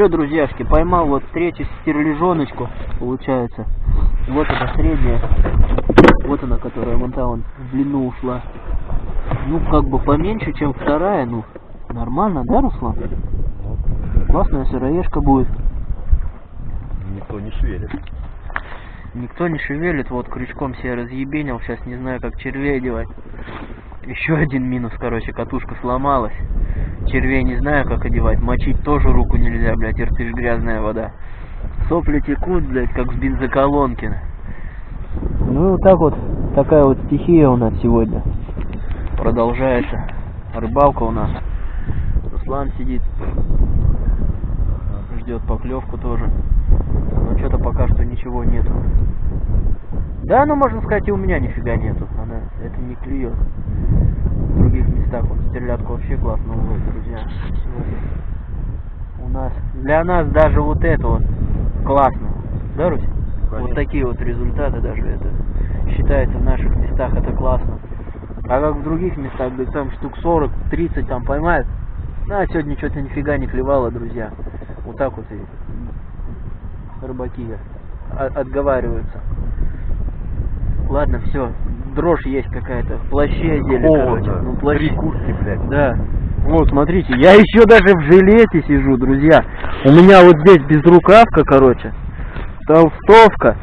Все, друзьяшки, поймал вот третью стерлежоночку, получается. Вот эта средняя. Вот она, которая вон та вон в длину ушла. Ну, как бы поменьше, чем вторая, ну, нормально, да, Руслан? Классная сыроежка будет. Никто не шевелит. Никто не шевелит, вот крючком себе разъебенил, сейчас не знаю, как червей одевать. Еще один минус, короче, катушка сломалась. Червей не знаю, как одевать, мочить тоже руку нельзя, блядь, иртыш грязная вода. Сопли текут, блядь, как с бензоколонки. Ну и вот так вот, такая вот стихия у нас сегодня. Продолжается рыбалка у нас. Руслан сидит, ждет поклевку тоже. Но что-то пока что ничего нету. Да, ну можно сказать и у меня нифига нету. Она это не клюет. Местах вот стерлядка вообще классно ловит, друзья. У нас для нас даже вот это вот классно. Да, Русь? Вот такие вот результаты даже это считается в наших местах это классно. А как в других местах, где там штук 40, 30 там поймают. Ну, а сегодня что-то нифига не клевало, друзья. Вот так вот и рыбаки от- отговариваются. Ладно, все. Дрожь есть какая-то. В плаще одели, короче. Ну, плащ. Три куртки, блядь. Да. Вот, смотрите, я еще даже в жилете сижу, друзья. У меня вот здесь безрукавка, короче, толстовка,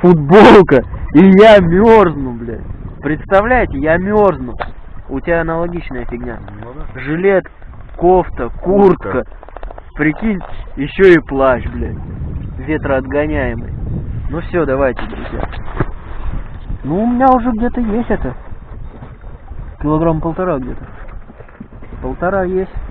футболка, и я мерзну, блядь. Представляете, я мерзну. У тебя аналогичная фигня. Ну. Жилет, кофта, куртка. Прикинь, еще и плащ, блядь. Ветроотгоняемый. Ну все, давайте, друзья. Ну, у меня уже где-то есть это. Килограмм полтора где-то. Полтора есть.